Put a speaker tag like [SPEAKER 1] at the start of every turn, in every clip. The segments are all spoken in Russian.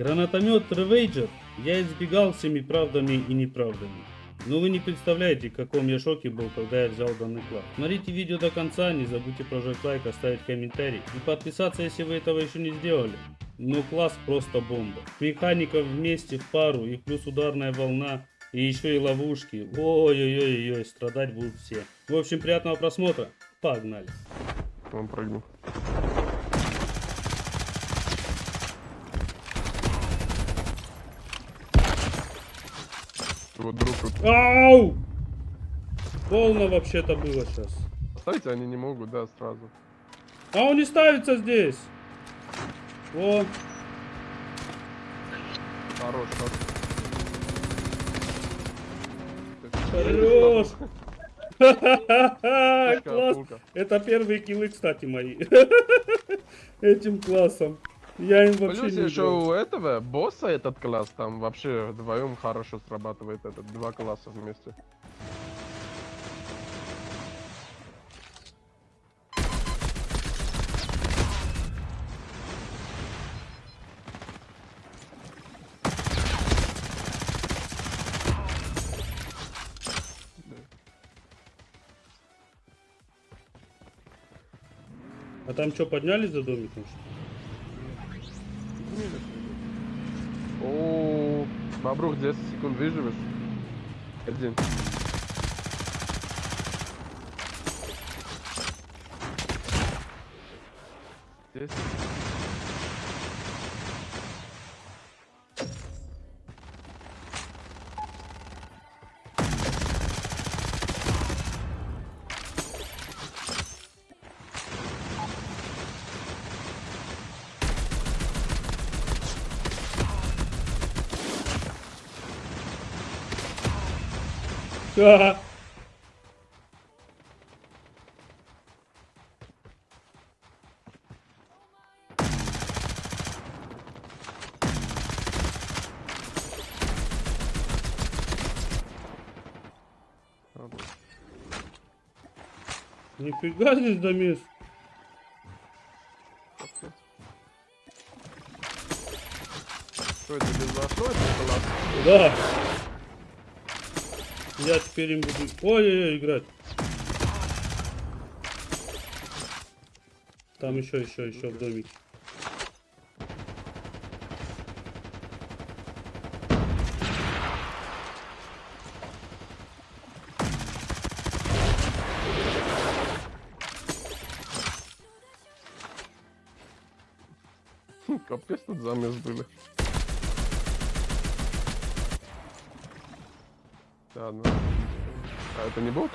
[SPEAKER 1] Гранатомет Ревейджер я избегал всеми правдами и неправдами. Но вы не представляете, в каком я шоке был, когда я взял данный класс. Смотрите видео до конца, не забудьте прожать лайк, оставить комментарий и подписаться, если вы этого еще не сделали. Но класс просто бомба. Механиков вместе в пару и плюс ударная волна и еще и ловушки. Ой-ой-ой-ой, страдать будут все. В общем, приятного просмотра. Погнали.
[SPEAKER 2] Он прыгнул. Вот друг тут.
[SPEAKER 1] Ау! Полно вообще-то было сейчас.
[SPEAKER 2] Ставить они не могут, да, сразу.
[SPEAKER 1] А он не ставится здесь. О,
[SPEAKER 2] Хорош, хорош.
[SPEAKER 1] хорош. Класс. Это первые киллы, кстати, мои. Этим классом. Я им вообще
[SPEAKER 2] Плюс
[SPEAKER 1] не
[SPEAKER 2] еще
[SPEAKER 1] играл.
[SPEAKER 2] у этого босса этот класс, там вообще вдвоем хорошо срабатывает этот, два класса вместе.
[SPEAKER 1] А там что, поднялись за домиком? что ли?
[SPEAKER 2] О, Бобрух, 10 секунд выживешь? Один. Десять. Работа.
[SPEAKER 1] Нифига здесь домес.
[SPEAKER 2] Что это без класс?
[SPEAKER 1] Да. Я теперь им буду... Ой-ой-ой, играть. Там еще, еще, еще в домике.
[SPEAKER 2] Капец тут замес были. Ладно. А это не бот?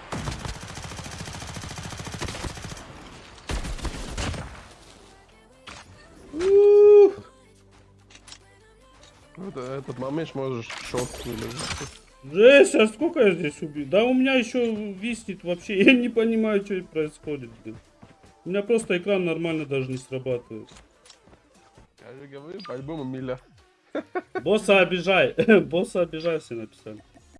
[SPEAKER 2] Это, этот момент можешь шот выложить.
[SPEAKER 1] Жесть, а сколько я здесь убил? Да у меня еще виснет вообще. Я не понимаю, что происходит. блин. У меня просто экран нормально даже не срабатывает.
[SPEAKER 2] Я же говорю, по-любому миля.
[SPEAKER 1] Босса обижай. Босса обижай, все написали.